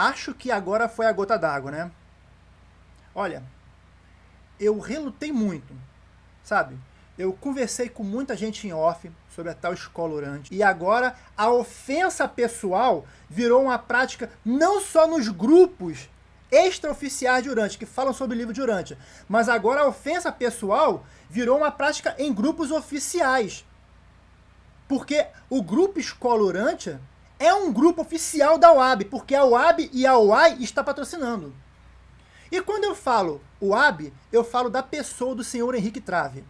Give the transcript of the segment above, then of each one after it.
Acho que agora foi a gota d'água, né? Olha, eu relutei muito, sabe? Eu conversei com muita gente em off sobre a tal escola orante. E agora a ofensa pessoal virou uma prática não só nos grupos extraoficiais de Urântia, que falam sobre o livro de Urântia, mas agora a ofensa pessoal virou uma prática em grupos oficiais. Porque o grupo Escola Urântia é um grupo oficial da UAB, porque a UAB e a UAI está patrocinando. E quando eu falo UAB, eu falo da pessoa do senhor Henrique Trave,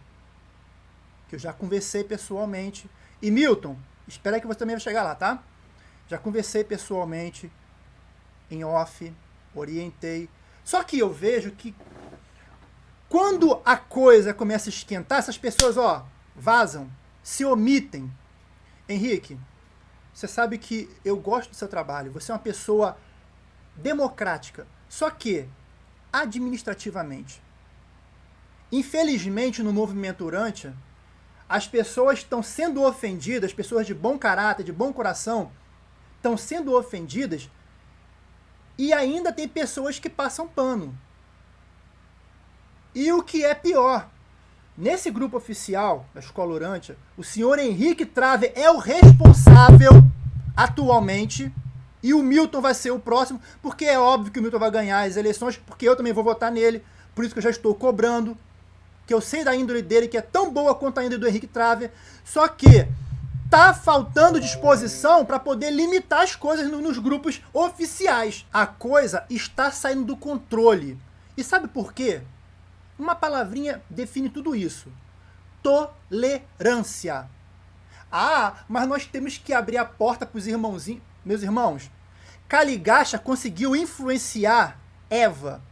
que eu já conversei pessoalmente. E Milton, espera que você também vai chegar lá, tá? Já conversei pessoalmente, em off, orientei. Só que eu vejo que quando a coisa começa a esquentar, essas pessoas, ó, vazam, se omitem. Henrique, você sabe que eu gosto do seu trabalho, você é uma pessoa democrática. Só que, administrativamente, infelizmente no movimento Urântia, as pessoas estão sendo ofendidas, pessoas de bom caráter, de bom coração, estão sendo ofendidas e ainda tem pessoas que passam pano. E o que é pior, nesse grupo oficial da Escola Urântia, o senhor Henrique Trave é o responsável atualmente e o Milton vai ser o próximo, porque é óbvio que o Milton vai ganhar as eleições, porque eu também vou votar nele, por isso que eu já estou cobrando, que eu sei da índole dele, que é tão boa quanto a índole do Henrique Trave, só que tá faltando disposição para poder limitar as coisas no, nos grupos oficiais. A coisa está saindo do controle. E sabe por quê? Uma palavrinha define tudo isso. Tolerância. Ah, mas nós temos que abrir a porta para os irmãozinhos. Meus irmãos, Caligacha conseguiu influenciar Eva.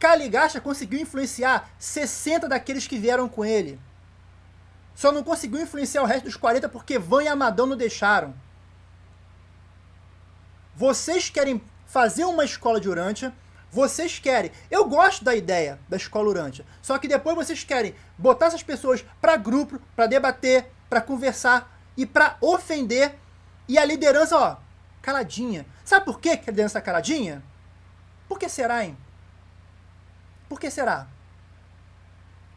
Caligacha conseguiu influenciar 60 daqueles que vieram com ele. Só não conseguiu influenciar o resto dos 40 porque Van e Amadão não deixaram. Vocês querem fazer uma escola de Urântia, vocês querem. Eu gosto da ideia da escola Urântia, só que depois vocês querem botar essas pessoas para grupo, para debater, para conversar e para ofender. E a liderança, ó, caladinha. Sabe por que a liderança tá caladinha? Por que será, hein? Por que será?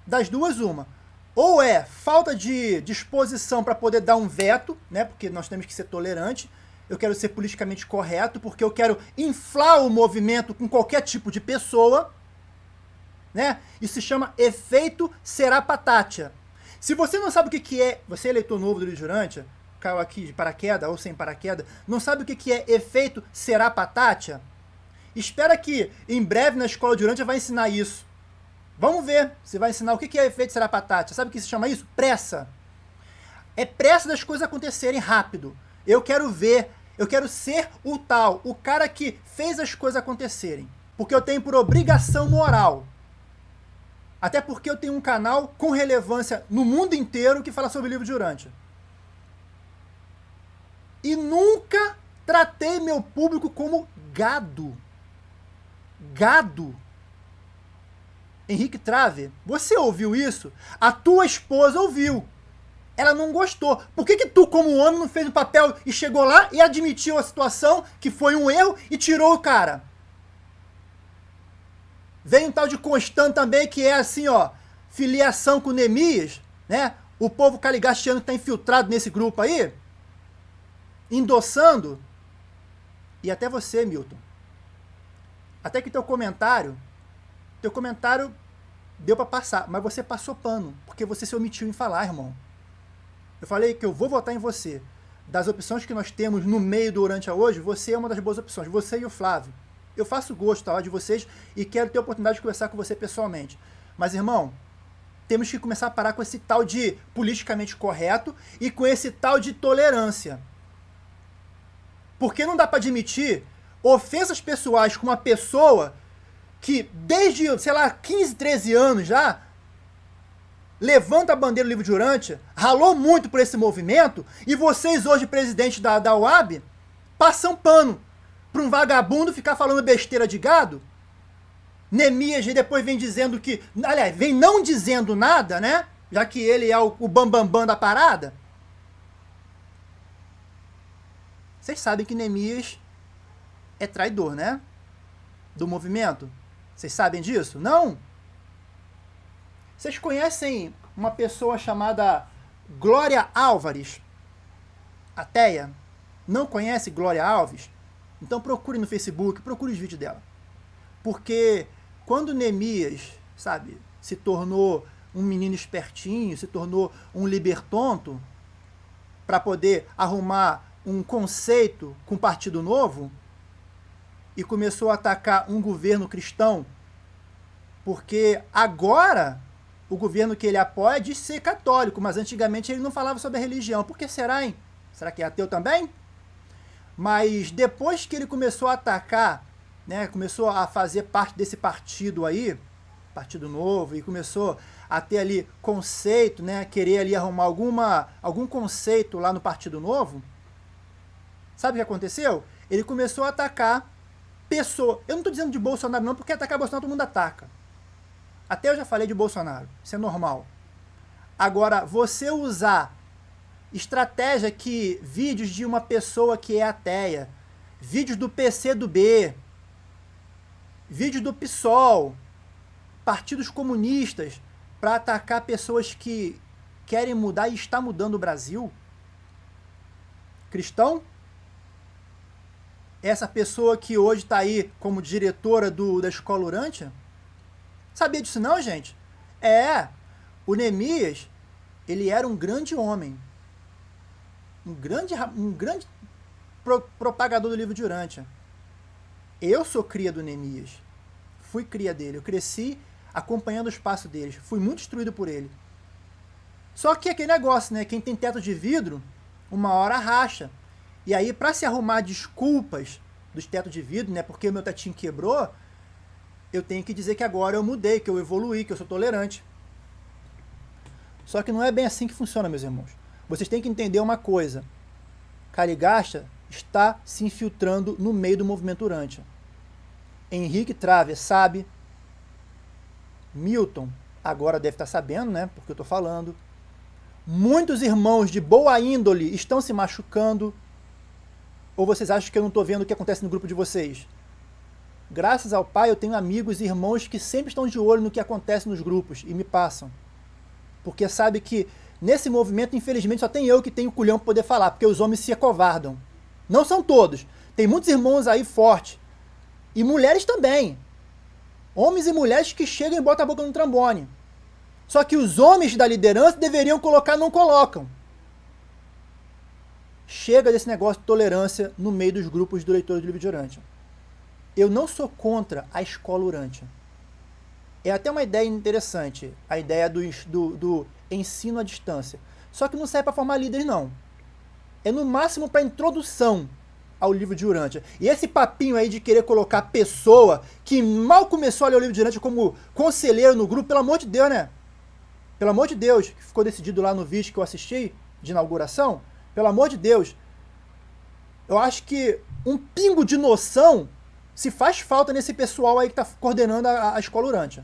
Das duas, uma ou é falta de disposição para poder dar um veto, né? Porque nós temos que ser tolerante. Eu quero ser politicamente correto, porque eu quero inflar o movimento com qualquer tipo de pessoa, né? Isso se chama efeito Serapatatia. Se você não sabe o que, que é, você é eleitor novo do Rio Jurante, caiu aqui de paraquedas ou sem paraquedas, não sabe o que, que é efeito Serapatatia? Espera que em breve na escola de Urântia vai ensinar isso. Vamos ver se vai ensinar o que é efeito Serapatátia. Sabe o que se chama isso? Pressa. É pressa das coisas acontecerem rápido. Eu quero ver, eu quero ser o tal, o cara que fez as coisas acontecerem. Porque eu tenho por obrigação moral. Até porque eu tenho um canal com relevância no mundo inteiro que fala sobre o livro de Urântia. E nunca tratei meu público como gado. Gado. Henrique Trave, você ouviu isso? A tua esposa ouviu. Ela não gostou. Por que, que tu, como homem, não fez o papel e chegou lá e admitiu a situação, que foi um erro, e tirou o cara? Vem um tal de Constant também, que é assim, ó, filiação com Nemias, né? O povo caligastiano está infiltrado nesse grupo aí, endossando. E até você, Milton. Até que teu comentário, teu comentário deu para passar, mas você passou pano, porque você se omitiu em falar, irmão. Eu falei que eu vou votar em você. Das opções que nós temos no meio do Urântia hoje, você é uma das boas opções, você e o Flávio. Eu faço gosto tá, de vocês e quero ter a oportunidade de conversar com você pessoalmente. Mas, irmão, temos que começar a parar com esse tal de politicamente correto e com esse tal de tolerância. Porque não dá para admitir ofensas pessoais com uma pessoa que desde, sei lá, 15, 13 anos já, levanta a bandeira do livro de Urântia, ralou muito por esse movimento, e vocês hoje, presidente da, da UAB, passam pano para um vagabundo ficar falando besteira de gado? Nemias depois vem dizendo que, aliás, vem não dizendo nada, né? Já que ele é o, o bambambam bam, bam da parada. Vocês sabem que Nemias é traidor, né? Do movimento. Vocês sabem disso? Não? Vocês conhecem uma pessoa chamada Glória Álvares? Ateia? Não conhece Glória Alves? Então procure no Facebook, procure os vídeos dela. Porque quando Neemias, sabe, se tornou um menino espertinho, se tornou um libertonto, para poder arrumar um conceito com o Partido Novo, e começou a atacar um governo cristão, porque agora o governo que ele apoia diz ser católico, mas antigamente ele não falava sobre a religião. Por que será, hein? Será que é ateu também? Mas depois que ele começou a atacar, né, começou a fazer parte desse partido aí, Partido Novo, e começou a ter ali conceito, né, querer ali arrumar alguma, algum conceito lá no Partido Novo, sabe o que aconteceu? Ele começou a atacar pessoa. Eu não estou dizendo de Bolsonaro não, porque atacar Bolsonaro todo mundo ataca. Até eu já falei de Bolsonaro, isso é normal. Agora, você usar estratégia que vídeos de uma pessoa que é ateia, vídeos do PC do B, vídeos do PSOL, partidos comunistas, para atacar pessoas que querem mudar e está mudando o Brasil? Cristão? Essa pessoa que hoje está aí como diretora do, da escola Urântia? Sabia disso não, gente? É, o Neemias, ele era um grande homem, um grande, um grande pro, propagador do livro de Urântia. Eu sou cria do Neemias. Fui cria dele. Eu cresci acompanhando o espaço deles. Fui muito instruído por ele. Só que aquele negócio, né? Quem tem teto de vidro, uma hora racha. E aí, para se arrumar desculpas dos tetos de vidro, né? Porque o meu tetinho quebrou, eu tenho que dizer que agora eu mudei, que eu evoluí, que eu sou tolerante. Só que não é bem assim que funciona, meus irmãos. Vocês têm que entender uma coisa. Caligasta está se infiltrando no meio do movimento Urântia. Henrique Trave sabe. Milton agora deve estar sabendo, né? Porque eu estou falando. Muitos irmãos de boa índole estão se machucando. Ou vocês acham que eu não estou vendo o que acontece no grupo de vocês? Graças ao Pai, eu tenho amigos e irmãos que sempre estão de olho no que acontece nos grupos e me passam. Porque sabe que Nesse movimento, infelizmente, só tem eu que tenho culhão para poder falar, porque os homens se acovardam. Não são todos. Tem muitos irmãos aí fortes. E mulheres também. Homens e mulheres que chegam e botam a boca no trombone. Só que os homens da liderança deveriam colocar, não colocam. Chega desse negócio de tolerância no meio dos grupos do leitores do livro de Urântia. Eu não sou contra a escola Urântia. É até uma ideia interessante, a ideia do, do, do ensino à distância. Só que não serve para formar líderes, não. É no máximo para introdução ao livro de Urântia. E esse papinho aí de querer colocar pessoa que mal começou a ler o livro de Urântia como conselheiro no grupo, pelo amor de Deus, né? Pelo amor de Deus, que ficou decidido lá no vídeo que eu assisti, de inauguração, pelo amor de Deus, eu acho que um pingo de noção se faz falta nesse pessoal aí que está coordenando a, a escola Urântia.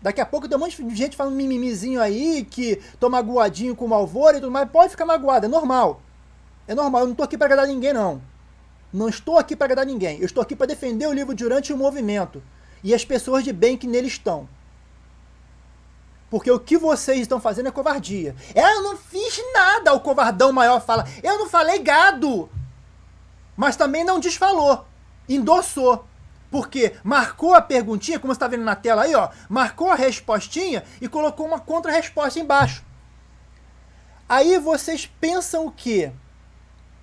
Daqui a pouco tem um monte de gente falando mimimizinho aí, que tô magoadinho com o Malvoro e tudo mais. Pode ficar magoado, é normal. É normal, eu não tô aqui para agradar ninguém, não. Não estou aqui para agradar ninguém. Eu estou aqui para defender o livro durante o movimento. E as pessoas de bem que nele estão. Porque o que vocês estão fazendo é covardia. É, eu não fiz nada, o covardão maior fala. Eu não falei gado. Mas também não desfalou. Endossou. Porque marcou a perguntinha, como você está vendo na tela aí, ó, marcou a respostinha e colocou uma contra-resposta embaixo. Aí vocês pensam o quê?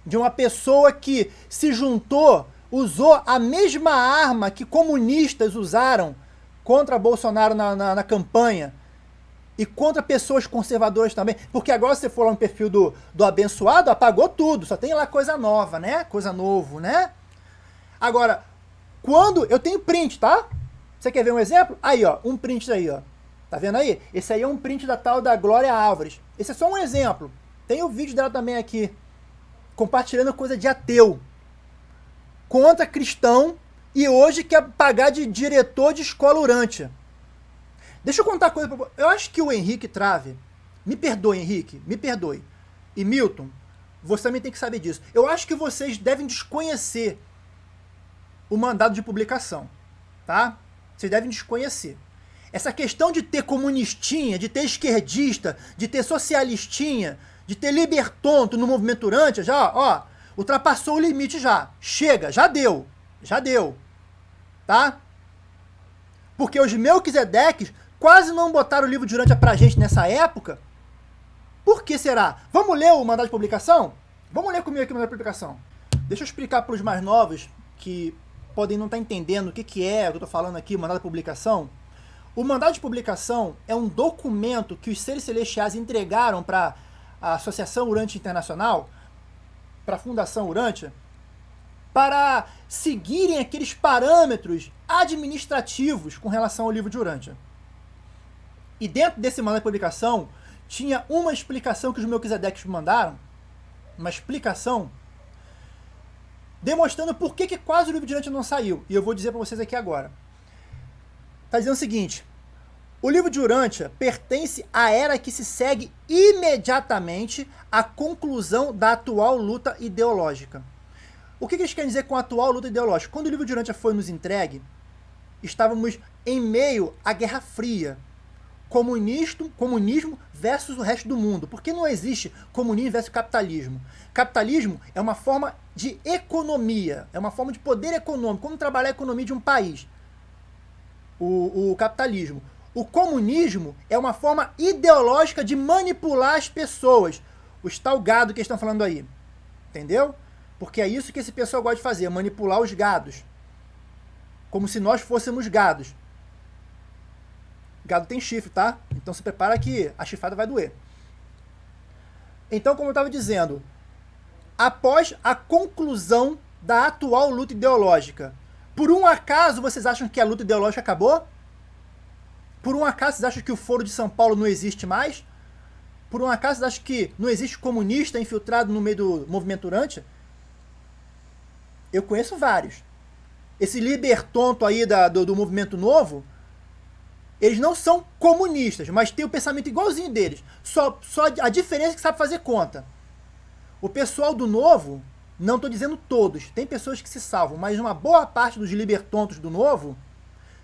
De uma pessoa que se juntou, usou a mesma arma que comunistas usaram contra Bolsonaro na, na, na campanha e contra pessoas conservadoras também. Porque agora você for lá no perfil do, do abençoado, apagou tudo, só tem lá coisa nova, né? Coisa novo, né? Agora, quando eu tenho print, tá? Você quer ver um exemplo? Aí, ó, um print aí, ó. Tá vendo aí? Esse aí é um print da tal da Glória Álvares. Esse é só um exemplo. Tem o vídeo dela também aqui, compartilhando coisa de ateu. Contra cristão e hoje quer pagar de diretor de escola urântia. Deixa eu contar coisa pra Eu acho que o Henrique Trave, me perdoe, Henrique, me perdoe. E Milton, você também tem que saber disso. Eu acho que vocês devem desconhecer o mandado de publicação, tá? Vocês devem desconhecer. Essa questão de ter comunistinha, de ter esquerdista, de ter socialistinha, de ter libertonto no movimento Urântia, já, ó, ultrapassou o limite já. Chega, já deu. Já deu. Tá? Porque os Melquisedeques quase não botaram o livro de Urântia pra gente nessa época. Por que será? Vamos ler o mandado de publicação? Vamos ler comigo aqui o mandado de publicação. Deixa eu explicar para os mais novos que podem não estar tá entendendo o que, que é o que eu estou falando aqui, mandado de publicação. O mandado de publicação é um documento que os seres celestiais entregaram para a Associação Urântia Internacional, para a Fundação Urântia, para seguirem aqueles parâmetros administrativos com relação ao livro de Urântia. E dentro desse mandado de publicação, tinha uma explicação que os Melquisedeques mandaram, uma explicação demonstrando por que, que quase o livro de Urântia não saiu. E eu vou dizer para vocês aqui agora. Está dizendo o seguinte, o livro de Urântia pertence à era que se segue imediatamente à conclusão da atual luta ideológica. O que eles querem dizer com a atual luta ideológica? Quando o livro de Urântia foi nos entregue, estávamos em meio à Guerra Fria. Comunismo, comunismo versus o resto do mundo. Porque não existe comunismo versus capitalismo. Capitalismo é uma forma de economia, é uma forma de poder econômico, como trabalhar a economia de um país. O, o capitalismo. O comunismo é uma forma ideológica de manipular as pessoas. Os tal gado que estão falando aí. Entendeu? Porque é isso que esse pessoal gosta de fazer, manipular os gados. Como se nós fôssemos gados. Gado tem chifre, tá? Então se prepara que a chifrada vai doer. Então, como eu estava dizendo, após a conclusão da atual luta ideológica, por um acaso vocês acham que a luta ideológica acabou? Por um acaso vocês acham que o Foro de São Paulo não existe mais? Por um acaso vocês acham que não existe comunista infiltrado no meio do movimento Urântia? Eu conheço vários. Esse libertonto aí da, do, do movimento novo, eles não são comunistas, mas têm o pensamento igualzinho deles. Só, só a diferença é que sabe fazer conta. O pessoal do novo, não estou dizendo todos, tem pessoas que se salvam, mas uma boa parte dos libertontos do novo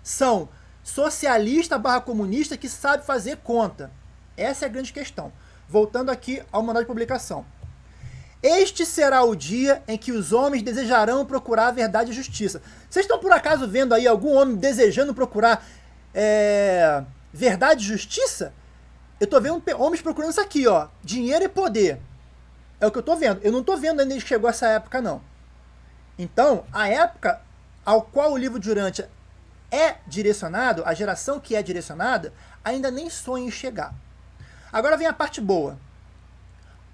são socialista barra comunista que sabe fazer conta. Essa é a grande questão. Voltando aqui ao mandado de publicação. Este será o dia em que os homens desejarão procurar a verdade e justiça. Vocês estão por acaso vendo aí algum homem desejando procurar é, verdade e justiça? Eu estou vendo homens procurando isso aqui, ó, dinheiro e poder. É o que eu estou vendo. Eu não estou vendo ainda que chegou essa época, não. Então, a época ao qual o livro de Urântia é direcionado, a geração que é direcionada, ainda nem sonha em chegar. Agora vem a parte boa.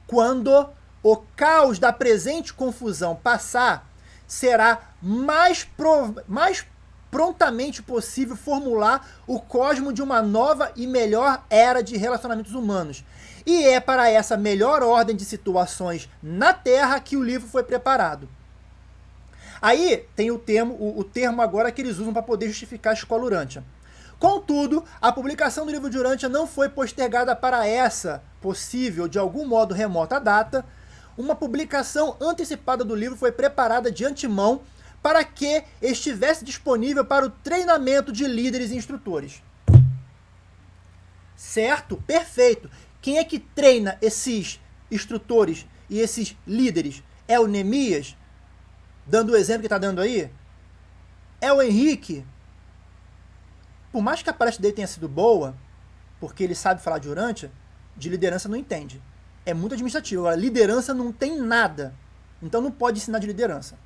Quando o caos da presente confusão passar, será mais, mais prontamente possível formular o cosmo de uma nova e melhor era de relacionamentos humanos. E é para essa melhor ordem de situações na Terra que o livro foi preparado. Aí tem o termo, o, o termo agora que eles usam para poder justificar a escola Urântia. Contudo, a publicação do livro de Urântia não foi postergada para essa possível, de algum modo remota data. Uma publicação antecipada do livro foi preparada de antemão para que estivesse disponível para o treinamento de líderes e instrutores. Certo? Perfeito. Quem é que treina esses instrutores e esses líderes? É o Neemias? dando o exemplo que está dando aí, é o Henrique. Por mais que a palestra dele tenha sido boa, porque ele sabe falar de Urântia, de liderança não entende. É muito administrativo. Agora, liderança não tem nada. Então não pode ensinar de liderança.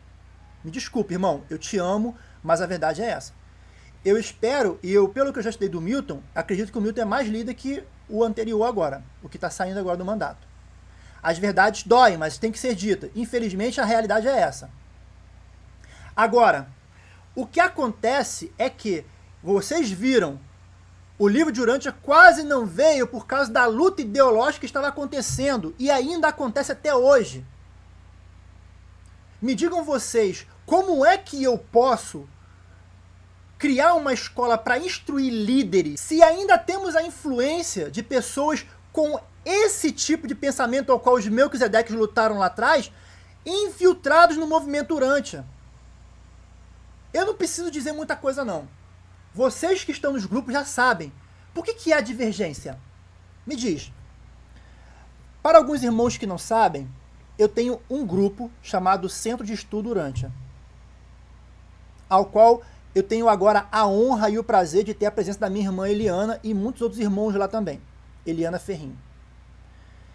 Me desculpe, irmão, eu te amo, mas a verdade é essa. Eu espero, e eu, pelo que eu já estudei do Milton, acredito que o Milton é mais líder que o anterior agora, o que está saindo agora do mandato. As verdades doem, mas tem que ser dita. Infelizmente, a realidade é essa. Agora, o que acontece é que vocês viram o livro de Urântia quase não veio por causa da luta ideológica que estava acontecendo e ainda acontece até hoje. Me digam vocês, como é que eu posso criar uma escola para instruir líderes se ainda temos a influência de pessoas com esse tipo de pensamento ao qual os Melquisedeques lutaram lá atrás, infiltrados no movimento Urântia? Eu não preciso dizer muita coisa, não. Vocês que estão nos grupos já sabem. Por que, que há divergência? Me diz. Para alguns irmãos que não sabem, eu tenho um grupo chamado Centro de Estudo Urântia, ao qual eu tenho agora a honra e o prazer de ter a presença da minha irmã Eliana e muitos outros irmãos lá também. Eliana Ferrinho.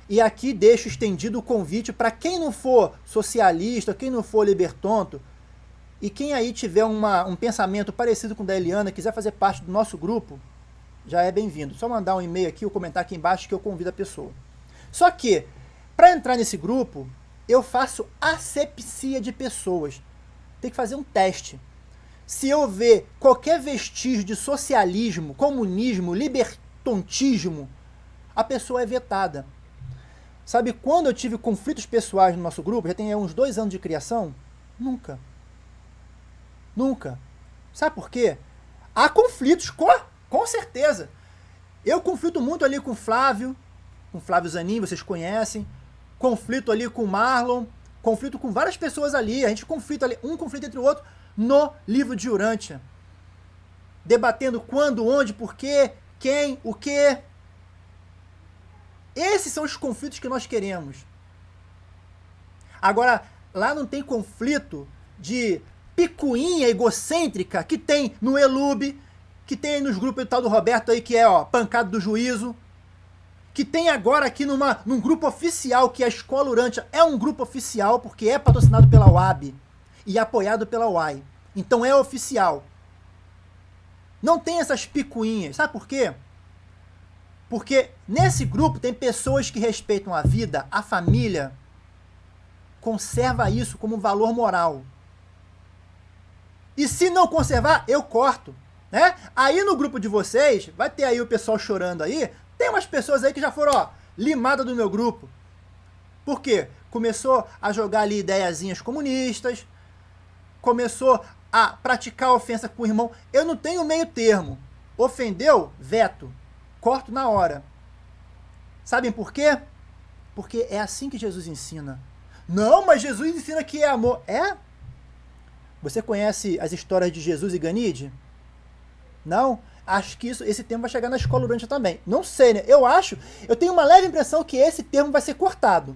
E aqui deixo estendido o convite para quem não for socialista, quem não for libertonto, e quem aí tiver uma, um pensamento parecido com o da Eliana, quiser fazer parte do nosso grupo, já é bem-vindo. Só mandar um e-mail aqui ou comentar aqui embaixo que eu convido a pessoa. Só que, para entrar nesse grupo, eu faço asepsia de pessoas. Tem que fazer um teste. Se eu ver qualquer vestígio de socialismo, comunismo, libertontismo, a pessoa é vetada. Sabe quando eu tive conflitos pessoais no nosso grupo? Já tem uns dois anos de criação? Nunca. Nunca. Sabe por quê? Há conflitos, com, com certeza. Eu conflito muito ali com o Flávio, com o Flávio Zanin, vocês conhecem. Conflito ali com Marlon, conflito com várias pessoas ali. A gente conflita ali, um conflito entre o outro no livro de Urântia. Debatendo quando, onde, porquê, quem, o quê. Esses são os conflitos que nós queremos. Agora, lá não tem conflito de picuinha egocêntrica que tem no Elube, que tem nos grupos do tal do Roberto aí, que é ó, pancado do juízo, que tem agora aqui numa, num grupo oficial, que é a Escola Urântia é um grupo oficial, porque é patrocinado pela UAB e apoiado pela UAI. Então é oficial. Não tem essas picuinhas. Sabe por quê? Porque nesse grupo tem pessoas que respeitam a vida, a família, conserva isso como valor moral. E se não conservar, eu corto. Né? Aí no grupo de vocês, vai ter aí o pessoal chorando aí, tem umas pessoas aí que já foram, ó, limadas do meu grupo. Por quê? Começou a jogar ali ideiazinhas comunistas, começou a praticar ofensa com o irmão. Eu não tenho meio termo. Ofendeu? Veto. Corto na hora. Sabem por quê? Porque é assim que Jesus ensina. Não, mas Jesus ensina que é amor. É? Você conhece as histórias de Jesus e Ganide? Não? Acho que isso, esse termo vai chegar na escola durante também. Não sei, né? Eu acho, eu tenho uma leve impressão que esse termo vai ser cortado.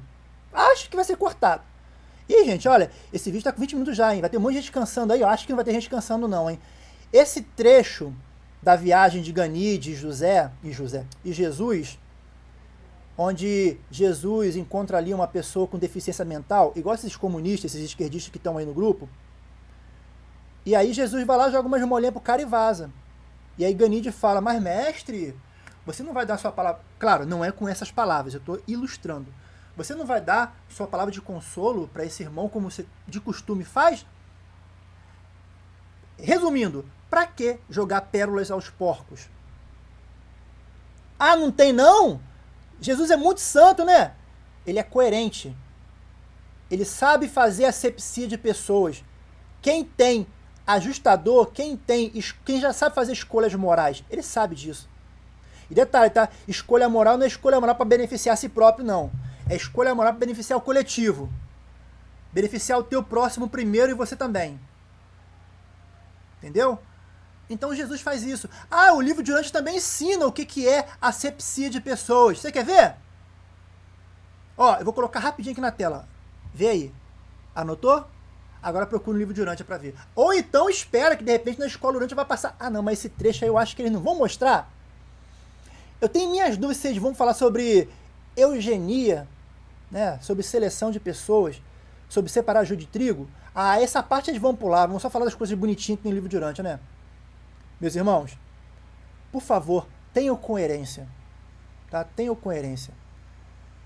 Acho que vai ser cortado. E, gente, olha, esse vídeo tá com 20 minutos já, hein? Vai ter um monte de gente cansando aí. Eu acho que não vai ter gente cansando, não, hein? Esse trecho da viagem de Ganide, José e José e Jesus, onde Jesus encontra ali uma pessoa com deficiência mental, igual esses comunistas, esses esquerdistas que estão aí no grupo, e aí Jesus vai lá, joga umas molinhas pro cara e vaza. E aí Ganide fala, mas mestre, você não vai dar sua palavra... Claro, não é com essas palavras, eu estou ilustrando. Você não vai dar sua palavra de consolo para esse irmão como você de costume faz? Resumindo, para que jogar pérolas aos porcos? Ah, não tem não? Jesus é muito santo, né? Ele é coerente. Ele sabe fazer asepsia de pessoas. Quem tem ajustador, quem tem, quem já sabe fazer escolhas morais, ele sabe disso. E detalhe, tá? Escolha moral não é escolha moral para beneficiar a si próprio, não. É escolha moral para beneficiar o coletivo. Beneficiar o teu próximo primeiro e você também. Entendeu? Então Jesus faz isso. Ah, o livro de Urântia também ensina o que, que é asepsia de pessoas. Você quer ver? Ó, eu vou colocar rapidinho aqui na tela. Vê aí. Anotou? Agora procura o livro de Urântia para ver. Ou então espera que de repente na escola Urântia vai passar. Ah não, mas esse trecho aí eu acho que eles não vão mostrar. Eu tenho minhas dúvidas se eles vão falar sobre eugenia, né, sobre seleção de pessoas, sobre separar joio de trigo. Ah, essa parte eles vão pular, vão só falar das coisas bonitinhas que tem no livro de Urântia, né? Meus irmãos, por favor, tenham coerência. Tá? Tenham coerência.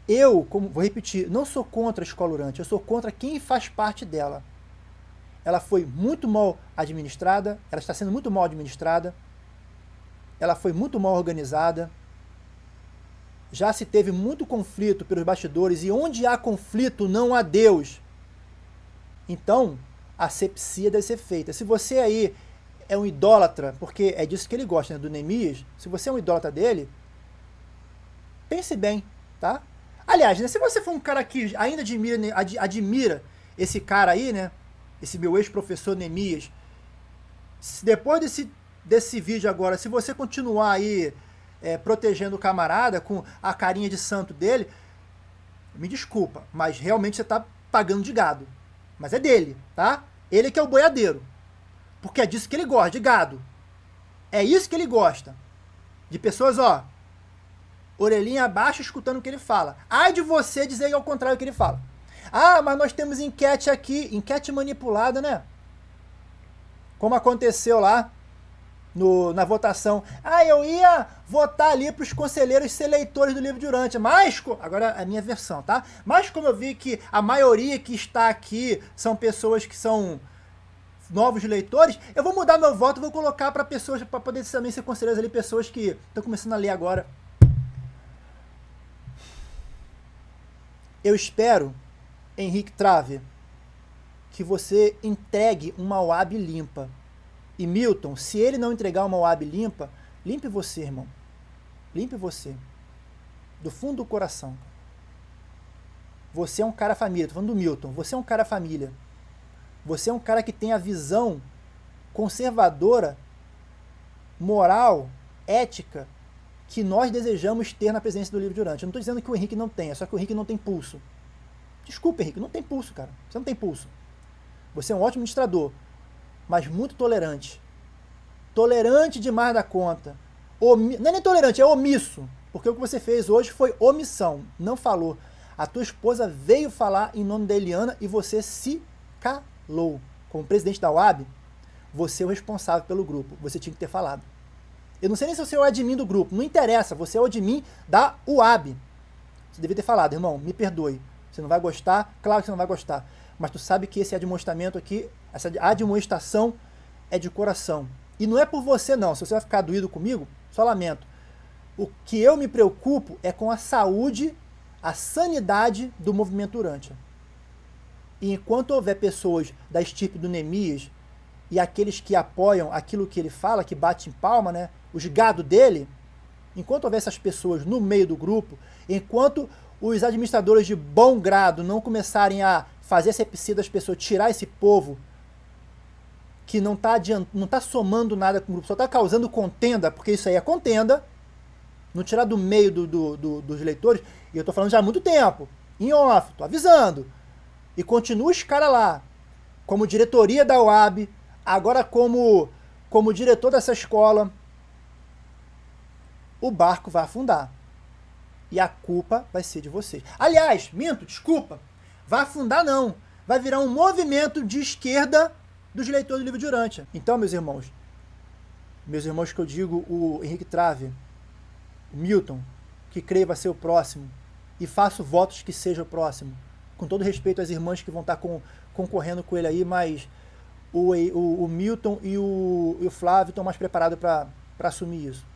Eu, como vou repetir, não sou contra a escola Urântia, eu sou contra quem faz parte dela ela foi muito mal administrada, ela está sendo muito mal administrada, ela foi muito mal organizada, já se teve muito conflito pelos bastidores, e onde há conflito não há Deus. Então, a sepsia deve ser feita. Se você aí é um idólatra, porque é disso que ele gosta, né, do Neemias, se você é um idólatra dele, pense bem, tá? Aliás, né, se você for um cara que ainda admira, admira esse cara aí, né, esse meu ex-professor Neemias, se depois desse, desse vídeo agora, se você continuar aí é, protegendo o camarada com a carinha de santo dele, me desculpa, mas realmente você está pagando de gado. Mas é dele, tá? Ele que é o boiadeiro. Porque é disso que ele gosta, de gado. É isso que ele gosta. De pessoas, ó, orelhinha abaixo escutando o que ele fala. Ai de você dizer ao contrário do que ele fala. Ah, mas nós temos enquete aqui, enquete manipulada, né? Como aconteceu lá no, na votação. Ah, eu ia votar ali para os conselheiros ser leitores do livro de Urântia, mas, agora a minha versão, tá? Mas como eu vi que a maioria que está aqui são pessoas que são novos leitores, eu vou mudar meu voto, vou colocar para pessoas, para poder também ser conselheiros ali, pessoas que estão começando a ler agora. Eu espero, Henrique Trave, que você entregue uma OAB limpa. E Milton, se ele não entregar uma OAB limpa, limpe você, irmão. Limpe você. Do fundo do coração. Você é um cara família. Tô falando do Milton. Você é um cara família. Você é um cara que tem a visão conservadora, moral, ética, que nós desejamos ter na presença do livro de Urante. Eu não estou dizendo que o Henrique não tenha, só que o Henrique não tem pulso. Desculpa, Henrique, não tem pulso, cara. Você não tem pulso. Você é um ótimo administrador, mas muito tolerante. Tolerante demais da conta. Omi... Não é nem tolerante, é omisso. Porque o que você fez hoje foi omissão, não falou. A tua esposa veio falar em nome da Eliana e você se calou. Como presidente da UAB, você é o responsável pelo grupo. Você tinha que ter falado. Eu não sei nem se você é o admin do grupo. Não interessa, você é o admin da UAB. Você devia ter falado, irmão, me perdoe. Você não vai gostar? Claro que você não vai gostar mas tu sabe que esse admoestamento aqui, essa admoestação é de coração. E não é por você não, se você vai ficar doído comigo, só lamento. O que eu me preocupo é com a saúde, a sanidade do movimento Urântia. E enquanto houver pessoas da estirpe do Nemias e aqueles que apoiam aquilo que ele fala, que bate em palma, né, os gado dele, enquanto houver essas pessoas no meio do grupo, enquanto os administradores de bom grado não começarem a fazer essa epicida das pessoas, tirar esse povo que não está não tá somando nada com o grupo, só está causando contenda, porque isso aí é contenda, não tirar do meio do, do, do, dos leitores, e eu estou falando já há muito tempo, em off, estou avisando, e continua os caras lá, como diretoria da UAB, agora como, como diretor dessa escola, o barco vai afundar. E a culpa vai ser de vocês. Aliás, minto, desculpa, vai afundar não. Vai virar um movimento de esquerda dos leitores do livro de Urântia. Então, meus irmãos, meus irmãos que eu digo, o Henrique Trave, o Milton, que creio vai ser o próximo, e faço votos que seja o próximo. Com todo respeito às irmãs que vão estar com, concorrendo com ele aí, mas o, o, o Milton e o, e o Flávio estão mais preparados para assumir isso.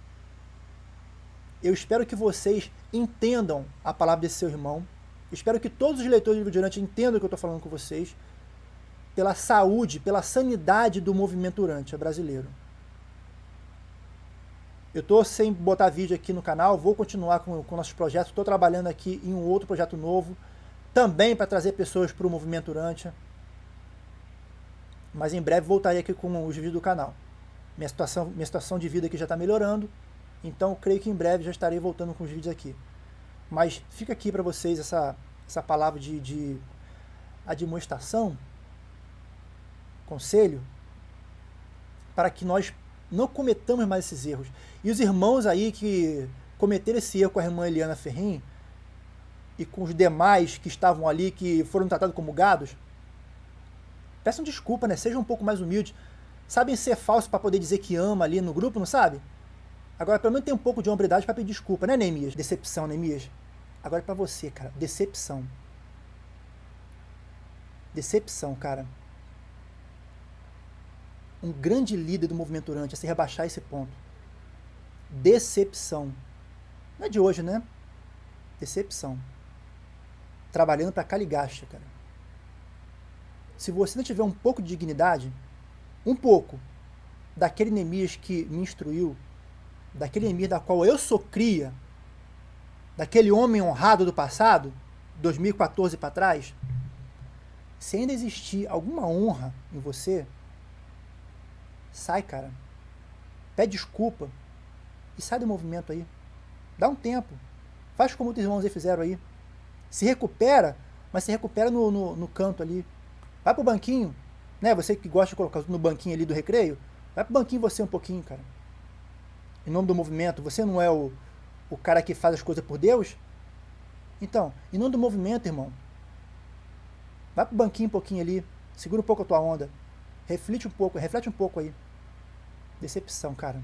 Eu espero que vocês entendam a palavra desse seu irmão, Espero que todos os leitores do livro de Urante entendam o que eu estou falando com vocês, pela saúde, pela sanidade do movimento Urante brasileiro. Eu estou sem botar vídeo aqui no canal, vou continuar com, com nossos projetos, estou trabalhando aqui em um outro projeto novo, também para trazer pessoas para o movimento Urante. Mas em breve voltarei aqui com os vídeos do canal. Minha situação, minha situação de vida aqui já está melhorando, então creio que em breve já estarei voltando com os vídeos aqui. Mas fica aqui para vocês essa, essa palavra de, de admoestação, conselho, para que nós não cometamos mais esses erros. E os irmãos aí que cometeram esse erro com a irmã Eliana Ferrin e com os demais que estavam ali, que foram tratados como gados, peçam desculpa, né? Sejam um pouco mais humildes. Sabem ser falsos para poder dizer que ama ali no grupo, não sabe? Agora, pelo menos tem um pouco de hombridade para pedir desculpa, né, Neemias? Decepção, Neemias. Agora para você, cara, decepção. Decepção, cara. Um grande líder do movimento Urante a se rebaixar esse ponto. Decepção. Não é de hoje, né? Decepção. Trabalhando para Caligacha, cara. Se você não tiver um pouco de dignidade, um pouco, daquele Neemias que me instruiu, daquele Neemias da qual eu sou cria, daquele homem honrado do passado, 2014 para trás, se ainda existir alguma honra em você, Sai, cara. Pede desculpa. E sai do movimento aí. Dá um tempo. Faz como os irmãos aí fizeram aí. Se recupera, mas se recupera no, no, no canto ali. Vai pro banquinho. Né? Você que gosta de colocar no banquinho ali do recreio, vai pro banquinho você um pouquinho, cara. Em nome do movimento, você não é o, o cara que faz as coisas por Deus? Então, em nome do movimento, irmão, vai pro banquinho um pouquinho ali, segura um pouco a tua onda, reflete um pouco, reflete um pouco aí. Decepção, cara.